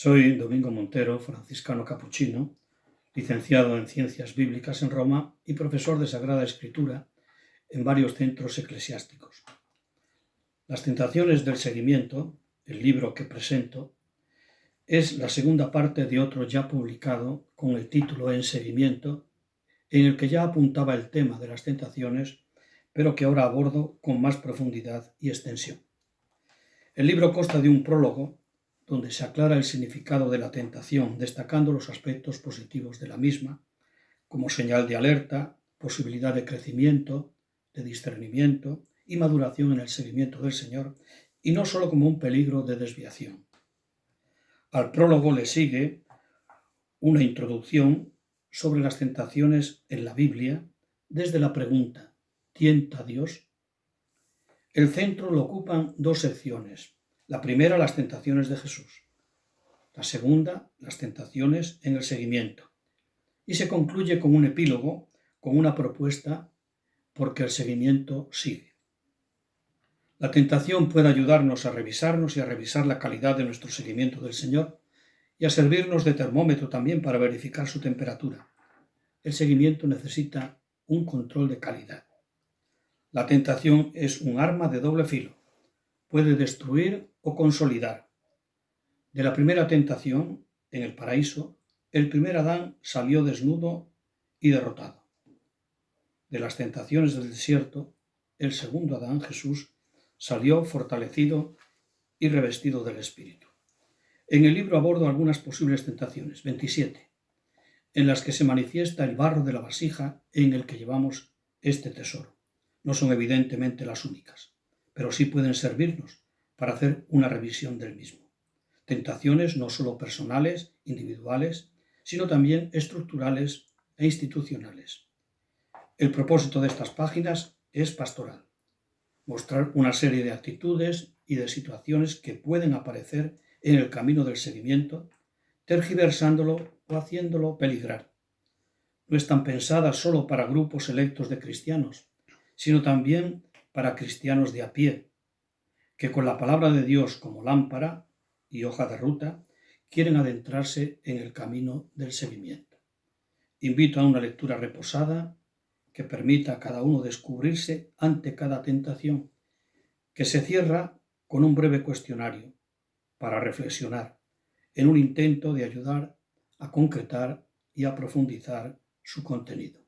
Soy Domingo Montero, franciscano capuchino, licenciado en Ciencias Bíblicas en Roma y profesor de Sagrada Escritura en varios centros eclesiásticos. Las tentaciones del seguimiento, el libro que presento, es la segunda parte de otro ya publicado con el título En seguimiento, en el que ya apuntaba el tema de las tentaciones, pero que ahora abordo con más profundidad y extensión. El libro consta de un prólogo donde se aclara el significado de la tentación, destacando los aspectos positivos de la misma, como señal de alerta, posibilidad de crecimiento, de discernimiento y maduración en el seguimiento del Señor, y no sólo como un peligro de desviación. Al prólogo le sigue una introducción sobre las tentaciones en la Biblia desde la pregunta ¿Tienta Dios? El centro lo ocupan dos secciones. La primera, las tentaciones de Jesús. La segunda, las tentaciones en el seguimiento. Y se concluye con un epílogo, con una propuesta, porque el seguimiento sigue. La tentación puede ayudarnos a revisarnos y a revisar la calidad de nuestro seguimiento del Señor y a servirnos de termómetro también para verificar su temperatura. El seguimiento necesita un control de calidad. La tentación es un arma de doble filo puede destruir o consolidar. De la primera tentación, en el paraíso, el primer Adán salió desnudo y derrotado. De las tentaciones del desierto, el segundo Adán, Jesús, salió fortalecido y revestido del Espíritu. En el libro abordo algunas posibles tentaciones, 27, en las que se manifiesta el barro de la vasija en el que llevamos este tesoro. No son evidentemente las únicas pero sí pueden servirnos para hacer una revisión del mismo. Tentaciones no solo personales, individuales, sino también estructurales e institucionales. El propósito de estas páginas es pastoral, mostrar una serie de actitudes y de situaciones que pueden aparecer en el camino del seguimiento, tergiversándolo o haciéndolo peligrar. No están pensadas solo para grupos selectos de cristianos, sino también para cristianos de a pie, que con la palabra de Dios como lámpara y hoja de ruta quieren adentrarse en el camino del seguimiento. Invito a una lectura reposada que permita a cada uno descubrirse ante cada tentación, que se cierra con un breve cuestionario para reflexionar en un intento de ayudar a concretar y a profundizar su contenido.